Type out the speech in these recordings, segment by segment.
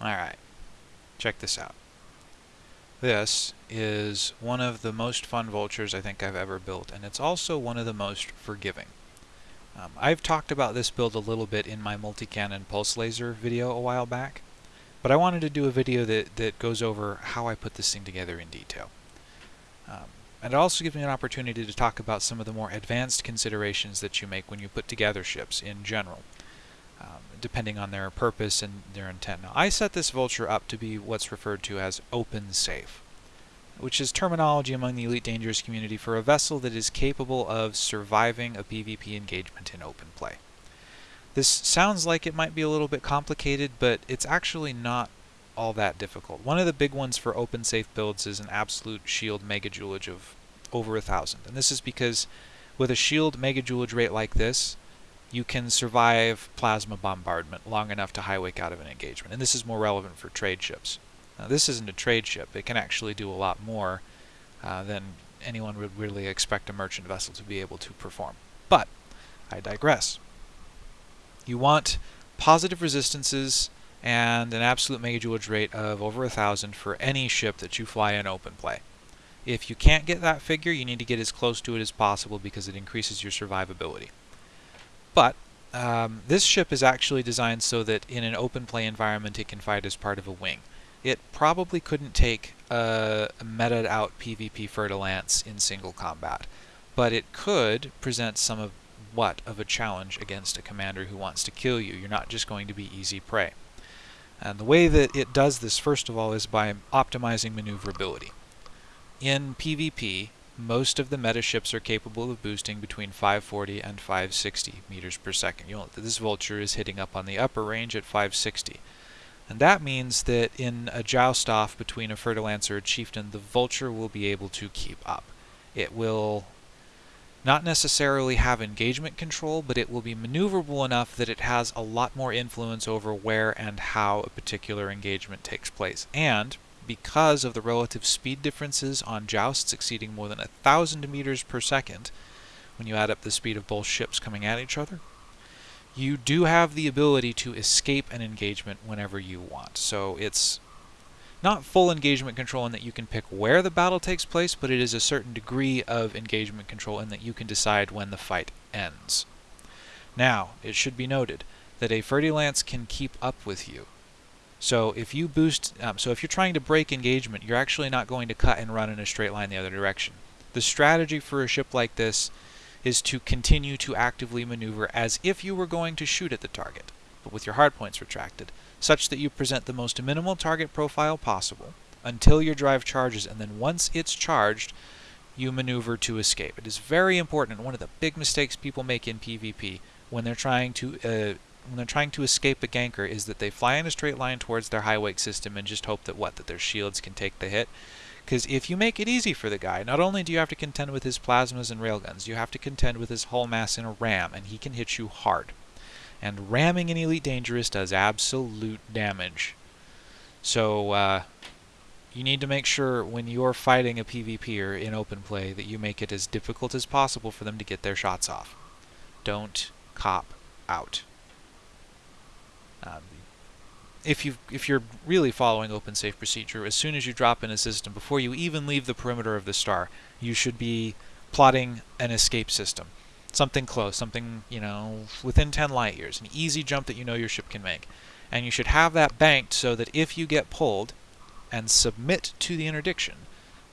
Alright, check this out. This is one of the most fun vultures I think I've ever built, and it's also one of the most forgiving. Um, I've talked about this build a little bit in my multi-cannon pulse laser video a while back, but I wanted to do a video that, that goes over how I put this thing together in detail. Um, and it also gives me an opportunity to talk about some of the more advanced considerations that you make when you put together ships in general, depending on their purpose and their intent. Now, I set this Vulture up to be what's referred to as open safe, which is terminology among the Elite Dangerous community for a vessel that is capable of surviving a PvP engagement in open play. This sounds like it might be a little bit complicated, but it's actually not all that difficult. One of the big ones for open safe builds is an absolute shield megajoulage of over a thousand. And this is because with a shield megajoulage rate like this, you can survive plasma bombardment long enough to high wake out of an engagement. And this is more relevant for trade ships. Now, this isn't a trade ship. It can actually do a lot more uh, than anyone would really expect a merchant vessel to be able to perform. But I digress. You want positive resistances and an absolute megajoulage rate of over a thousand for any ship that you fly in open play. If you can't get that figure, you need to get as close to it as possible because it increases your survivability. But um, this ship is actually designed so that in an open play environment it can fight as part of a wing. It probably couldn't take a, a meted out PvP Fer-de-Lance in single combat, but it could present some of what of a challenge against a commander who wants to kill you. You're not just going to be easy prey. And the way that it does this, first of all, is by optimizing maneuverability. In PvP, most of the meta ships are capable of boosting between 540 and 560 meters per second. You'll, this Vulture is hitting up on the upper range at 560. And that means that in a joust off between a Fer-de-Lance or a Chieftain, the Vulture will be able to keep up. It will not necessarily have engagement control, but it will be maneuverable enough that it has a lot more influence over where and how a particular engagement takes place. And because of the relative speed differences on jousts exceeding more than a thousand meters per second, when you add up the speed of both ships coming at each other, you do have the ability to escape an engagement whenever you want. So it's not full engagement control in that you can pick where the battle takes place, but it is a certain degree of engagement control in that you can decide when the fight ends. Now, it should be noted that a Fer-de-Lance can keep up with you. So if you boost, um, so if you're trying to break engagement, you're actually not going to cut and run in a straight line the other direction. The strategy for a ship like this is to continue to actively maneuver as if you were going to shoot at the target, but with your hardpoints retracted such that you present the most minimal target profile possible until your drive charges, and then once it's charged, you maneuver to escape. It is very important, one of the big mistakes people make in PvP when they're trying to uh, when they're trying to escape a ganker is that they fly in a straight line towards their high wake system and just hope that what that their shields can take the hit. Because if you make it easy for the guy, not only do you have to contend with his plasmas and railguns, you have to contend with his hull mass in a ram, and he can hit you hard and ramming an Elite Dangerous does absolute damage. So uh, you need to make sure when you're fighting a PvPer in open play that you make it as difficult as possible for them to get their shots off. Don't cop out. Um, if you if you're really following open safe procedure, as soon as you drop in a system, before you even leave the perimeter of the star, you should be plotting an escape system something close, something, you know, within 10 light years, an easy jump that you know your ship can make. And you should have that banked so that if you get pulled and submit to the interdiction,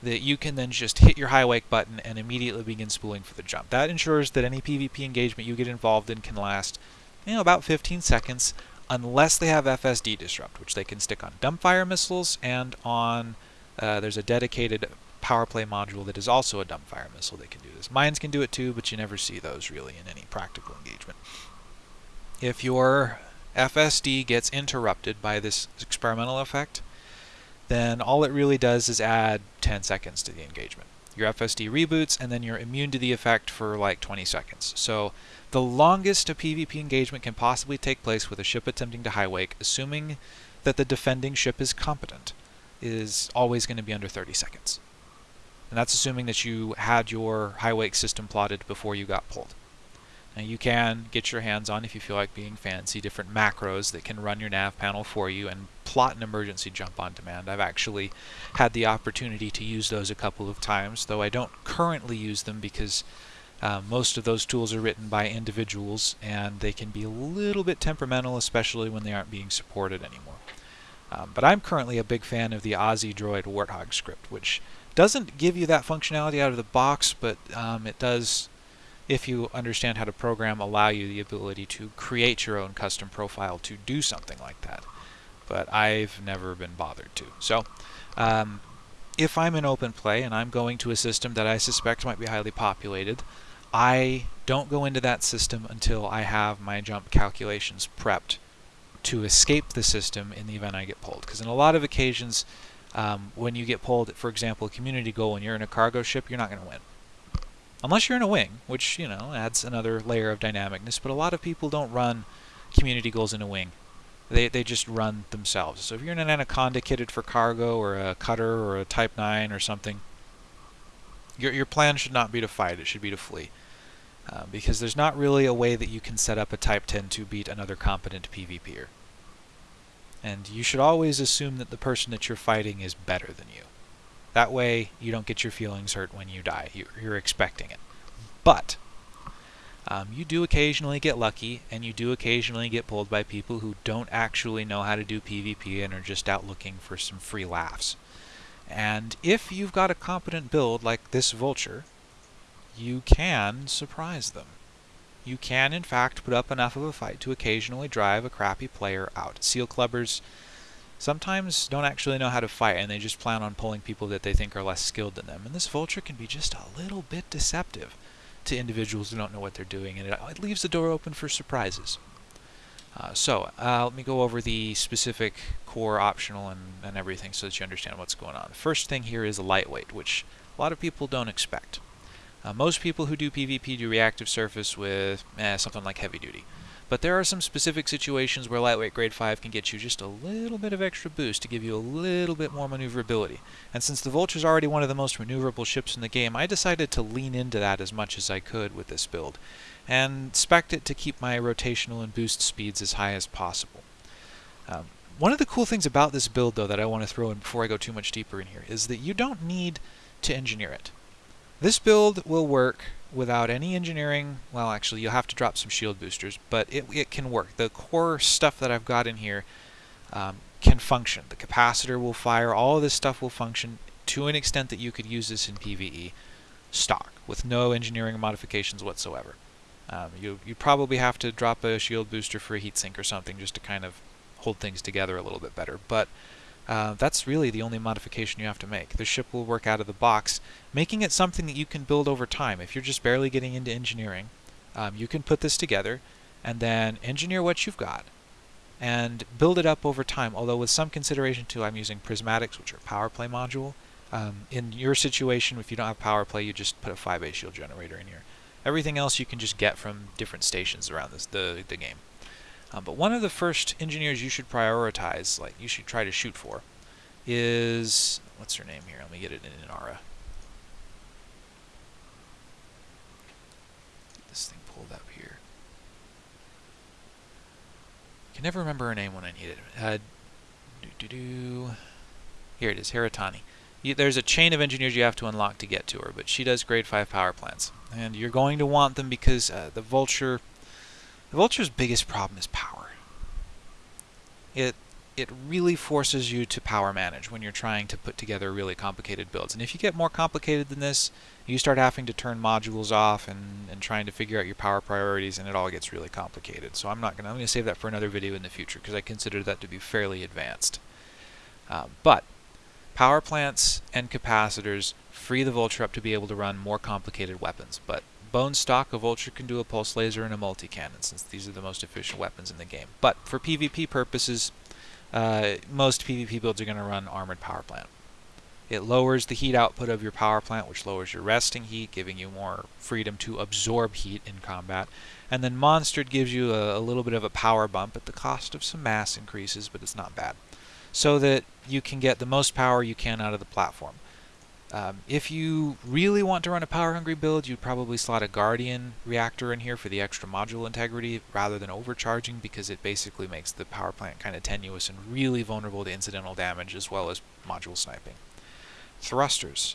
that you can then just hit your high wake button and immediately begin spooling for the jump. That ensures that any PvP engagement you get involved in can last, you know, about 15 seconds, unless they have FSD disrupt, which they can stick on dumbfire missiles and on, uh, there's a dedicated power play module that is also a dumbfire missile that can do this. Mines can do it too, but you never see those really in any practical engagement. If your FSD gets interrupted by this experimental effect, then all it really does is add 10 seconds to the engagement. Your FSD reboots, and then you're immune to the effect for like 20 seconds. So the longest a PvP engagement can possibly take place with a ship attempting to high wake, assuming that the defending ship is competent, is always going to be under 30 seconds. And that's assuming that you had your high wake system plotted before you got pulled. You can get your hands on, if you feel like being fancy, different macros that can run your nav panel for you and plot an emergency jump on demand. I've actually had the opportunity to use those a couple of times, though I don't currently use them because uh, most of those tools are written by individuals and they can be a little bit temperamental, especially when they aren't being supported anymore. Um, but I'm currently a big fan of the Aussie Droid Warthog script, which doesn't give you that functionality out of the box, but um, it does, if you understand how to program, allow you the ability to create your own custom profile to do something like that. But I've never been bothered to. So, um, if I'm in open play and I'm going to a system that I suspect might be highly populated, I don't go into that system until I have my jump calculations prepped to escape the system in the event I get pulled. Because in a lot of occasions, um, when you get pulled, for example, a community goal and you're in a cargo ship, you're not going to win. Unless you're in a wing, which, you know, adds another layer of dynamicness, but a lot of people don't run community goals in a wing. They, they just run themselves. So if you're in an Anaconda kitted for cargo or a cutter or a Type 9 or something, your, your plan should not be to fight, it should be to flee. Uh, because there's not really a way that you can set up a Type 10 to beat another competent PvPer. And you should always assume that the person that you're fighting is better than you. That way, you don't get your feelings hurt when you die. You're expecting it. But, um, you do occasionally get lucky, and you do occasionally get pulled by people who don't actually know how to do PvP and are just out looking for some free laughs. And if you've got a competent build like this Vulture, you can surprise them. You can, in fact, put up enough of a fight to occasionally drive a crappy player out. Seal clubbers sometimes don't actually know how to fight, and they just plan on pulling people that they think are less skilled than them. And this Vulture can be just a little bit deceptive to individuals who don't know what they're doing, and it, it leaves the door open for surprises. Uh, so, uh, let me go over the specific core, optional, and, and everything so that you understand what's going on. The first thing here is a lightweight, which a lot of people don't expect. Uh, most people who do PvP do reactive surface with eh, something like heavy duty. But there are some specific situations where lightweight grade 5 can get you just a little bit of extra boost to give you a little bit more maneuverability. And since the Vulture is already one of the most maneuverable ships in the game, I decided to lean into that as much as I could with this build, and spec it to keep my rotational and boost speeds as high as possible. Um, one of the cool things about this build, though, that I want to throw in before I go too much deeper in here, is that you don't need to engineer it. This build will work without any engineering. Well, actually, you'll have to drop some shield boosters, but it, it can work. The core stuff that I've got in here um, can function. The capacitor will fire. All this stuff will function to an extent that you could use this in PvE stock with no engineering modifications whatsoever. Um, you you probably have to drop a shield booster for a heatsink or something just to kind of hold things together a little bit better. But uh, that's really the only modification you have to make. The ship will work out of the box, making it something that you can build over time. If you're just barely getting into engineering, um, you can put this together and then engineer what you've got and build it up over time, although with some consideration too, I'm using prismatics, which are power play module. Um, in your situation, if you don't have power play, you just put a 5A shield generator in here. Everything else you can just get from different stations around this, the, the game. Um, but one of the first engineers you should prioritize, like you should try to shoot for, is what's her name here? Let me get it in Inara. Get this thing pulled up here. Can never remember her name when I need it. Uh. Here it is, Hera Tani. You, there's a chain of engineers you have to unlock to get to her, but she does grade 5 power plants. And you're going to want them because uh, the Vulture the Vulture's biggest problem is power. It it really forces you to power manage when you're trying to put together really complicated builds. And if you get more complicated than this, you start having to turn modules off and, and trying to figure out your power priorities and it all gets really complicated. So I'm not gonna I'm gonna save that for another video in the future because I consider that to be fairly advanced. Uh, but power plants and capacitors free the Vulture up to be able to run more complicated weapons, but bone stock, a vulture can do a pulse laser and a multi-cannon, since these are the most efficient weapons in the game. But for PvP purposes, uh, most PvP builds are going to run armored power plant. It lowers the heat output of your power plant, which lowers your resting heat, giving you more freedom to absorb heat in combat. And then Monstered gives you a, a little bit of a power bump at the cost of some mass increases, but it's not bad. So that you can get the most power you can out of the platform. Um, if you really want to run a power-hungry build, you'd probably slot a Guardian reactor in here for the extra module integrity rather than overcharging because it basically makes the power plant kind of tenuous and really vulnerable to incidental damage as well as module sniping. Thrusters.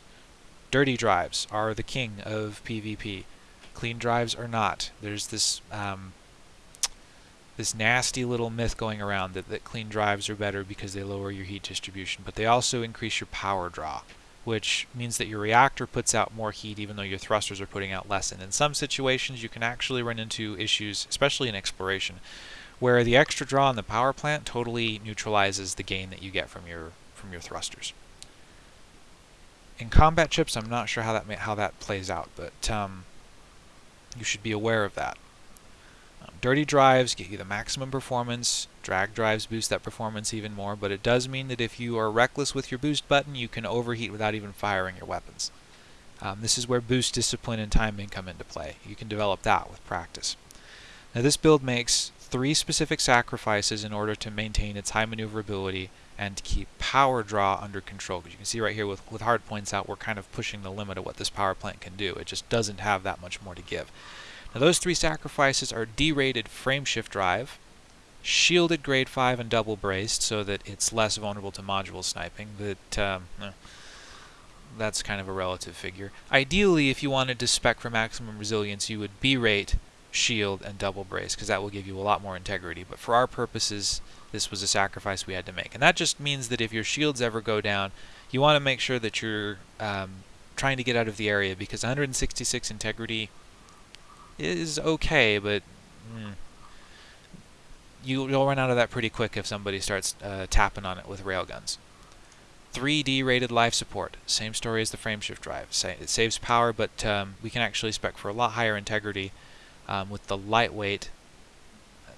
Dirty drives are the king of PvP. Clean drives are not. There's this um, this nasty little myth going around that, that clean drives are better because they lower your heat distribution, but they also increase your power draw, which means that your reactor puts out more heat even though your thrusters are putting out less. And in some situations, you can actually run into issues, especially in exploration, where the extra draw in the power plant totally neutralizes the gain that you get from your from your thrusters. In combat chips, I'm not sure how that how that plays out, but um, you should be aware of that. Um, dirty drives get you the maximum performance, drag drives boost that performance even more, but it does mean that if you are reckless with your boost button, you can overheat without even firing your weapons. Um, this is where boost discipline and timing come into play. You can develop that with practice. Now this build makes three specific sacrifices in order to maintain its high maneuverability and keep power draw under control. Because you can see right here with, with hard points out, we're kind of pushing the limit of what this power plant can do. It just doesn't have that much more to give. Now those three sacrifices are D-rated frameshift drive, shielded grade 5 and double braced so that it's less vulnerable to module sniping, but um, eh, that's kind of a relative figure. Ideally, if you wanted to spec for maximum resilience, you would B-rate, shield, and double brace, because that will give you a lot more integrity. But for our purposes, this was a sacrifice we had to make. And that just means that if your shields ever go down, you want to make sure that you're um, trying to get out of the area, because 166 integrity is okay, but mm, you, will run out of that pretty quick if somebody starts uh, tapping on it with railguns. 3D rated life support, same story as the frameshift drive. It saves power, but um, we can actually spec for a lot higher integrity um, with the lightweight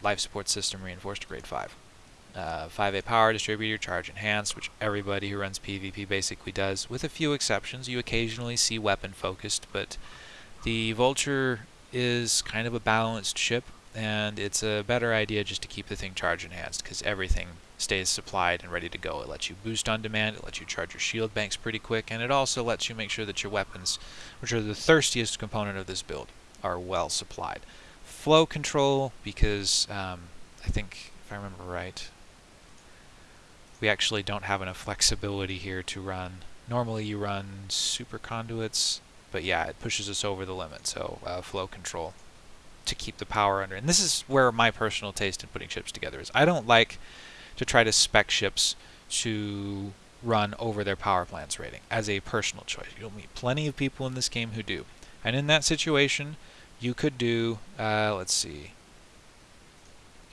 life support system reinforced to grade 5. Uh, 5A power distributor, charge enhanced, which everybody who runs PvP basically does, with a few exceptions. You occasionally see weapon focused, but the Vulture is kind of a balanced ship, and it's a better idea just to keep the thing charge enhanced because everything stays supplied and ready to go. It lets you boost on demand, it lets you charge your shield banks pretty quick, and it also lets you make sure that your weapons, which are the thirstiest component of this build, are well supplied. Flow control, because um, I think, if I remember right, we actually don't have enough flexibility here to run. Normally you run super conduits, but yeah, it pushes us over the limit, so uh, flow control to keep the power under. And this is where my personal taste in putting ships together is. I don't like to try to spec ships to run over their power plants rating as a personal choice. You'll meet plenty of people in this game who do. And in that situation, you could do, uh, let's see,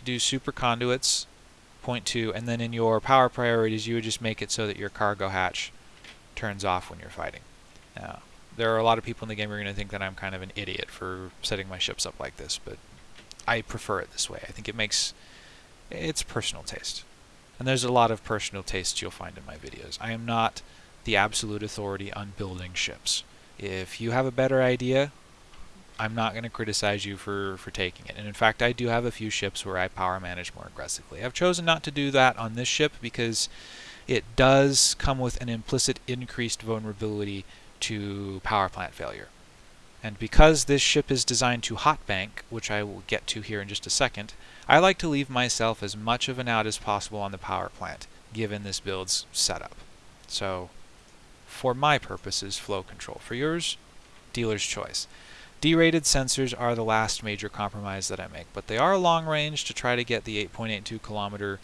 do super conduits, point two, and then in your power priorities, you would just make it so that your cargo hatch turns off when you're fighting. Now, there are a lot of people in the game who are going to think that I'm kind of an idiot for setting my ships up like this, but I prefer it this way. I think it makes it's personal taste. And there's a lot of personal tastes you'll find in my videos. I am not the absolute authority on building ships. If you have a better idea, I'm not going to criticize you for, for taking it. And in fact, I do have a few ships where I power manage more aggressively. I've chosen not to do that on this ship because it does come with an implicit increased vulnerability to power plant failure. And because this ship is designed to hot bank, which I will get to here in just a second, I like to leave myself as much of an out as possible on the power plant, given this build's setup. So, for my purposes, flow control. For yours, dealer's choice. D-rated sensors are the last major compromise that I make, but they are long range to try to get the 8.82 kilometer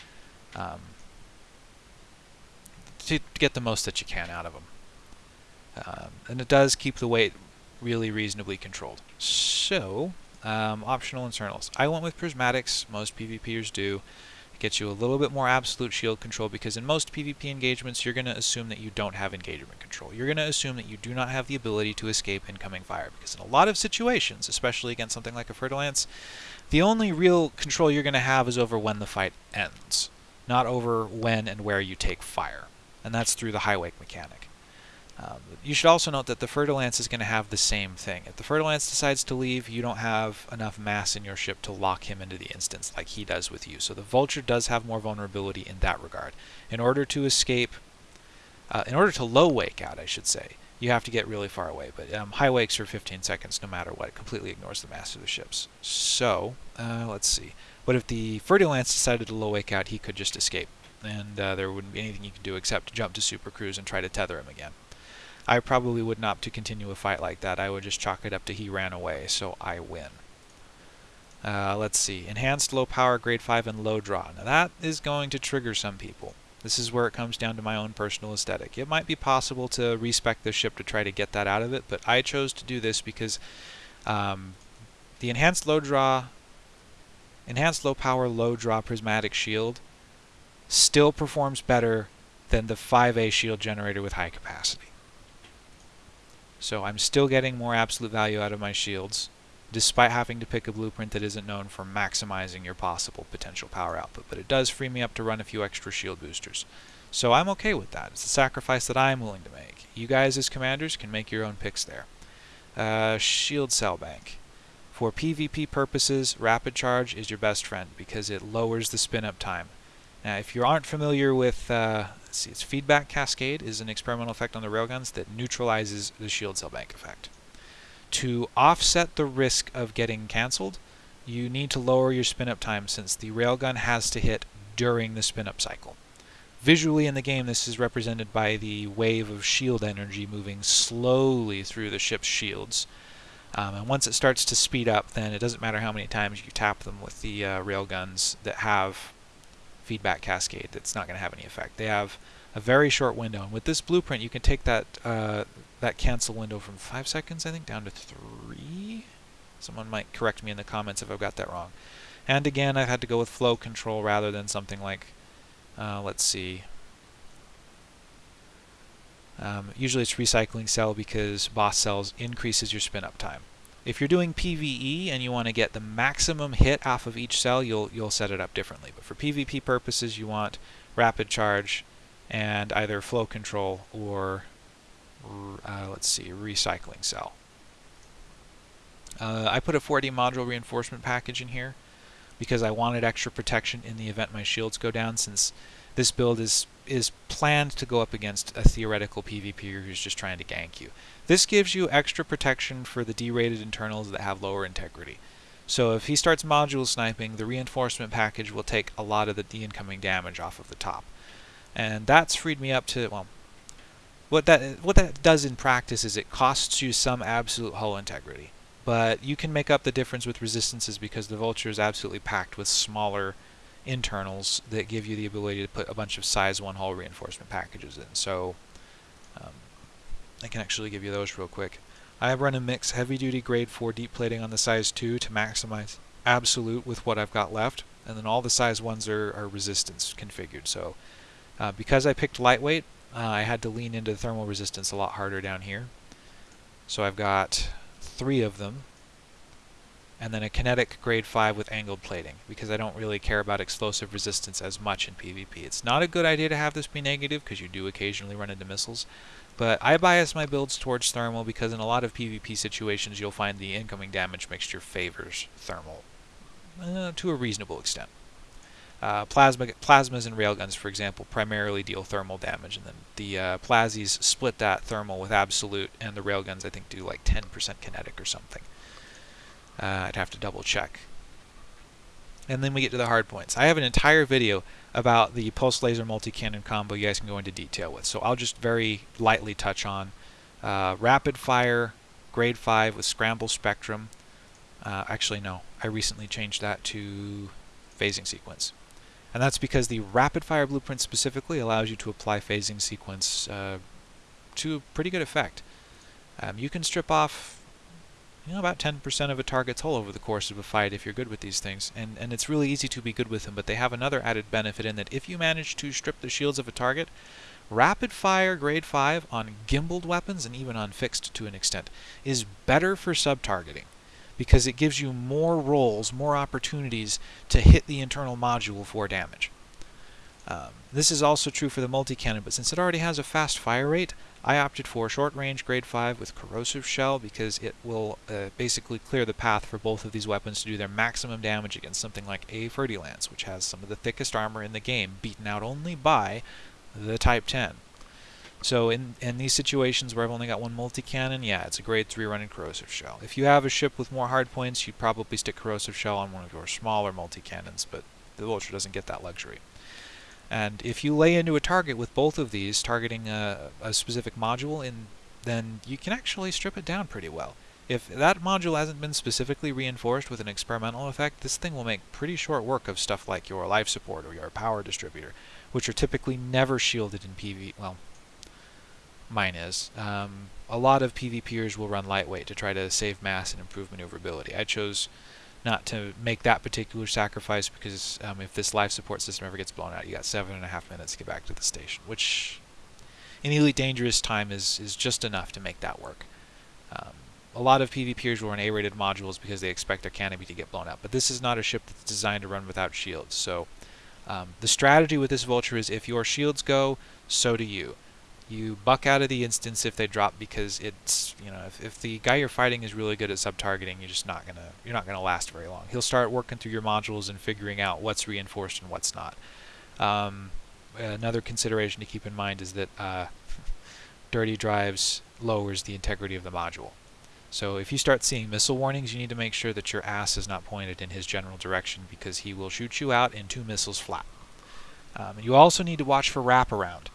um, to get the most that you can out of them. Um, and it does keep the weight really reasonably controlled. So, um, optional internals. I went with prismatics, most PvPers do. It gets you a little bit more absolute shield control because in most PvP engagements you're going to assume that you don't have engagement control. You're going to assume that you do not have the ability to escape incoming fire because in a lot of situations, especially against something like a Fer-de-Lance, the only real control you're going to have is over when the fight ends, not over when and where you take fire. And that's through the high wake mechanic. Um, you should also note that the Fer-de-Lance is going to have the same thing. If the Fer-de-Lance decides to leave, you don't have enough mass in your ship to lock him into the instance like he does with you. So the Vulture does have more vulnerability in that regard. In order to escape, uh, in order to low wake out, I should say, you have to get really far away. But um, high wakes are 15 seconds no matter what. It completely ignores the mass of the ships. So, uh, let's see. What if the Fer-de-Lance decided to low wake out? He could just escape. And uh, there wouldn't be anything you could do except jump to Super Cruise and try to tether him again. I probably would not to continue a fight like that. I would just chalk it up to he ran away, so I win. Uh, let's see. Enhanced low power, grade 5, and low draw. Now that is going to trigger some people. This is where it comes down to my own personal aesthetic. It might be possible to respec the ship to try to get that out of it, but I chose to do this because um, the enhanced low draw, enhanced low power, low draw prismatic shield still performs better than the 5A shield generator with high capacity. So I'm still getting more absolute value out of my shields, despite having to pick a blueprint that isn't known for maximizing your possible potential power output. But it does free me up to run a few extra shield boosters. So I'm okay with that. It's a sacrifice that I'm willing to make. You guys as commanders can make your own picks there. Uh, shield cell bank. For PvP purposes, rapid charge is your best friend because it lowers the spin up time. Now, if you aren't familiar with, uh, let's see, its feedback cascade is an experimental effect on the railguns that neutralizes the shield cell bank effect. To offset the risk of getting cancelled, you need to lower your spin-up time since the railgun has to hit during the spin-up cycle. Visually in the game, this is represented by the wave of shield energy moving slowly through the ship's shields. Um, and once it starts to speed up, then it doesn't matter how many times you tap them with the uh, railguns that have feedback cascade that's not going to have any effect. They have a very short window. And with this blueprint, you can take that uh, that cancel window from 5 seconds, I think, down to 3? Someone might correct me in the comments if I've got that wrong. And again, I've had to go with flow control rather than something like, uh, let's see, um, usually it's recycling cell because boss cells increases your spin up time. If you're doing PvE and you want to get the maximum hit off of each cell, you'll you'll set it up differently. But for PvP purposes, you want rapid charge and either flow control or uh, let's see, recycling cell. Uh, I put a 4D module reinforcement package in here because I wanted extra protection in the event my shields go down since this build is is planned to go up against a theoretical PvPer who's just trying to gank you. This gives you extra protection for the derated internals that have lower integrity. So if he starts module sniping, the reinforcement package will take a lot of the, the incoming damage off of the top. And that's freed me up to, well, what that what that does in practice is it costs you some absolute hull integrity. But you can make up the difference with resistances because the Vulture is absolutely packed with smaller internals that give you the ability to put a bunch of size 1 hull reinforcement packages in. So um, I can actually give you those real quick. I have run a mix heavy duty grade 4 deep plating on the size 2 to maximize absolute with what I've got left and then all the size 1s are, are resistance configured. So uh, because I picked lightweight uh, I had to lean into the thermal resistance a lot harder down here. So I've got three of them and then a kinetic grade 5 with angled plating because I don't really care about explosive resistance as much in PvP. It's not a good idea to have this be negative because you do occasionally run into missiles, but I bias my builds towards thermal because in a lot of PvP situations you'll find the incoming damage mixture favors thermal uh, to a reasonable extent. Uh, plasma, plasmas and railguns, for example, primarily deal thermal damage, and then the uh, split that thermal with absolute, and the railguns I think do like 10% kinetic or something. Uh, I'd have to double check. And then we get to the hard points. I have an entire video about the pulse laser multi-cannon combo you guys can go into detail with, so I'll just very lightly touch on uh, rapid fire, grade 5 with scramble spectrum. Uh, actually, no, I recently changed that to phasing sequence. And that's because the rapid fire blueprint specifically allows you to apply phasing sequence uh, to pretty good effect. Um, you can strip off you know, about 10% of a target's hull over the course of a fight if you're good with these things, and, and it's really easy to be good with them, but they have another added benefit in that if you manage to strip the shields of a target, rapid fire grade 5 on gimbaled weapons, and even on fixed to an extent, is better for sub-targeting because it gives you more rolls, more opportunities to hit the internal module for damage. Um, this is also true for the multi-cannon, but since it already has a fast fire rate, I opted for short range grade 5 with corrosive shell because it will uh, basically clear the path for both of these weapons to do their maximum damage against something like a Fer-de-Lance, which has some of the thickest armor in the game, beaten out only by the Type 10. So in, in these situations where I've only got one multi-cannon, yeah, it's a grade 3 running corrosive shell. If you have a ship with more hard points, you'd probably stick corrosive shell on one of your smaller multi-cannons, but the Vulture doesn't get that luxury. And if you lay into a target with both of these, targeting a, a specific module, in, then you can actually strip it down pretty well. If that module hasn't been specifically reinforced with an experimental effect, this thing will make pretty short work of stuff like your life support or your power distributor, which are typically never shielded in PV. Well, mine is. Um, a lot of PvPers will run lightweight to try to save mass and improve maneuverability. I chose not to make that particular sacrifice because um, if this life support system ever gets blown out, you got seven and a half minutes to get back to the station, which in Elite Dangerous time is, is just enough to make that work. Um, a lot of PvPers will run A-rated modules because they expect their canopy to get blown out, but this is not a ship that's designed to run without shields. So um, the strategy with this Vulture is if your shields go, so do you you buck out of the instance if they drop because it's you know if, if the guy you're fighting is really good at sub targeting you're just not gonna you're not gonna last very long. He'll start working through your modules and figuring out what's reinforced and what's not. Um, another consideration to keep in mind is that uh, dirty drives lowers the integrity of the module. So if you start seeing missile warnings you need to make sure that your ass is not pointed in his general direction because he will shoot you out in two missiles flat. Um, you also need to watch for wraparound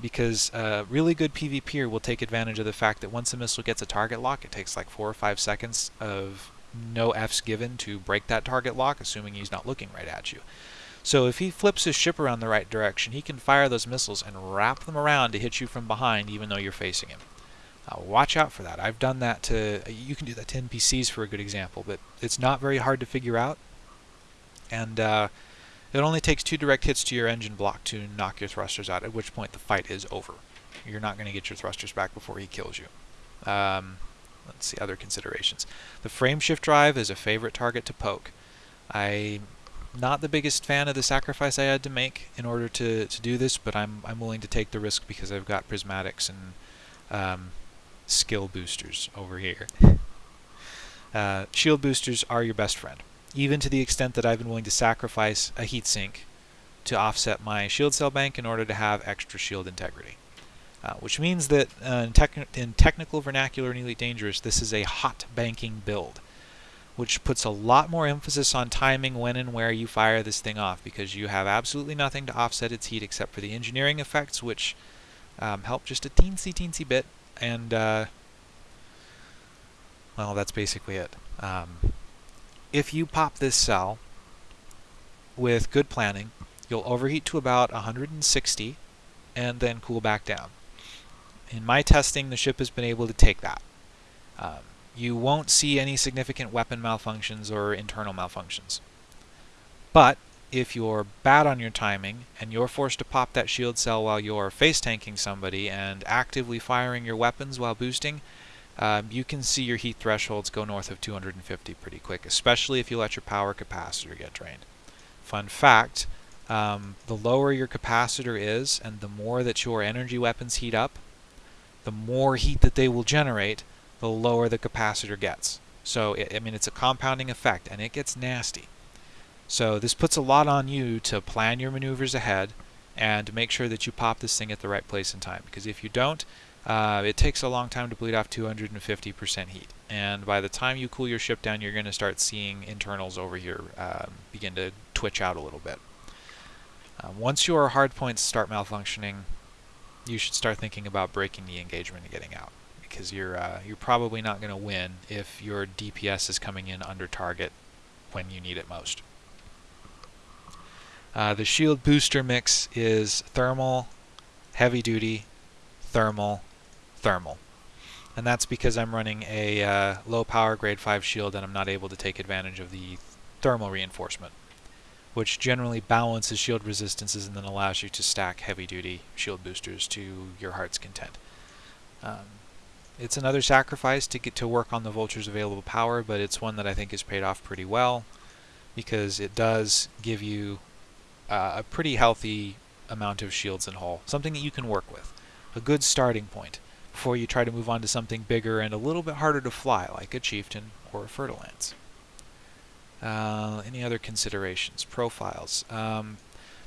because a really good PvPer will take advantage of the fact that once a missile gets a target lock, it takes like four or five seconds of no Fs given to break that target lock, assuming he's not looking right at you. So if he flips his ship around the right direction, he can fire those missiles and wrap them around to hit you from behind even though you're facing him. Uh, watch out for that. I've done that to, you can do that to NPCs for a good example, but it's not very hard to figure out. And uh, it only takes two direct hits to your engine block to knock your thrusters out, at which point the fight is over. You're not going to get your thrusters back before he kills you. Um, let's see other considerations. The frameshift drive is a favorite target to poke. I'm not the biggest fan of the sacrifice I had to make in order to, to do this, but I'm, I'm willing to take the risk because I've got prismatics and um, skill boosters over here. Uh, shield boosters are your best friend even to the extent that I've been willing to sacrifice a heatsink to offset my shield cell bank in order to have extra shield integrity. Uh, which means that uh, in, tec in, technical vernacular in Elite Dangerous, this is a hot banking build, which puts a lot more emphasis on timing when and where you fire this thing off, because you have absolutely nothing to offset its heat except for the engineering effects, which um, help just a teensy teensy bit, and uh, well, that's basically it. Um, if you pop this cell with good planning, you'll overheat to about 160 and then cool back down. In my testing, the ship has been able to take that. Um, you won't see any significant weapon malfunctions or internal malfunctions. But if you're bad on your timing and you're forced to pop that shield cell while you're face tanking somebody and actively firing your weapons while boosting, um, you can see your heat thresholds go north of 250 pretty quick, especially if you let your power capacitor get drained. Fun fact, um, the lower your capacitor is and the more that your energy weapons heat up, the more heat that they will generate, the lower the capacitor gets. So, it, I mean, it's a compounding effect, and it gets nasty. So this puts a lot on you to plan your maneuvers ahead and make sure that you pop this thing at the right place and time. Because if you don't, uh, it takes a long time to bleed off 250% heat. And by the time you cool your ship down, you're going to start seeing internals over here um, begin to twitch out a little bit. Uh, once your hardpoints start malfunctioning, you should start thinking about breaking the engagement and getting out. Because you're, uh, you're probably not going to win if your DPS is coming in under target when you need it most. Uh, the shield booster mix is thermal, heavy duty, thermal, thermal. And that's because I'm running a uh, low power grade 5 shield and I'm not able to take advantage of the thermal reinforcement, which generally balances shield resistances and then allows you to stack heavy duty shield boosters to your heart's content. Um, it's another sacrifice to get to work on the Vulture's available power, but it's one that I think is paid off pretty well because it does give you uh, a pretty healthy amount of shields and hull, something that you can work with. A good starting point before you try to move on to something bigger and a little bit harder to fly, like a chieftain or a fer-de-lance. Uh, any other considerations? Profiles. Um,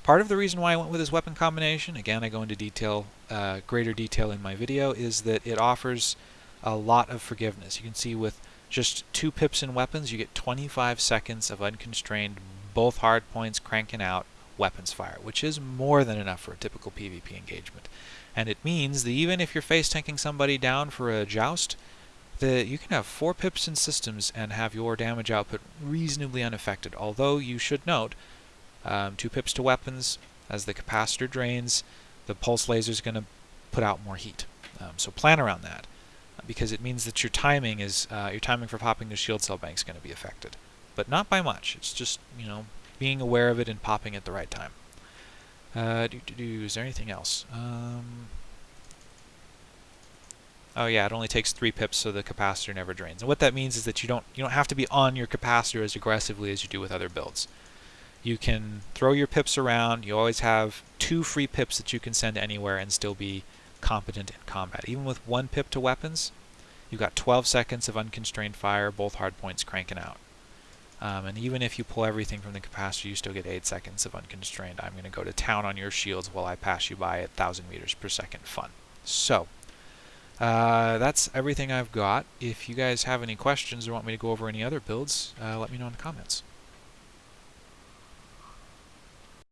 Part of the reason why I went with this weapon combination, again I go into detail, uh, greater detail in my video, is that it offers a lot of forgiveness. You can see with just two pips in weapons, you get 25 seconds of unconstrained, both hard points cranking out weapons fire, which is more than enough for a typical PvP engagement. And it means that even if you're face tanking somebody down for a joust, that you can have four pips in systems and have your damage output reasonably unaffected. Although you should note, um, two pips to weapons, as the capacitor drains, the pulse laser is going to put out more heat. Um, so plan around that, because it means that your timing is uh, your timing for popping the shield cell bank is going to be affected, but not by much. It's just you know being aware of it and popping at the right time. Uh, do, do, do, is there anything else? Um, oh yeah, it only takes three pips, so the capacitor never drains. And what that means is that you don't you don't have to be on your capacitor as aggressively as you do with other builds. You can throw your pips around. You always have two free pips that you can send anywhere and still be competent in combat. Even with one pip to weapons, you've got 12 seconds of unconstrained fire, both hardpoints cranking out. Um, and even if you pull everything from the capacitor, you still get 8 seconds of unconstrained. I'm going to go to town on your shields while I pass you by at 1,000 meters per second fun. So, uh, that's everything I've got. If you guys have any questions or want me to go over any other builds, uh, let me know in the comments.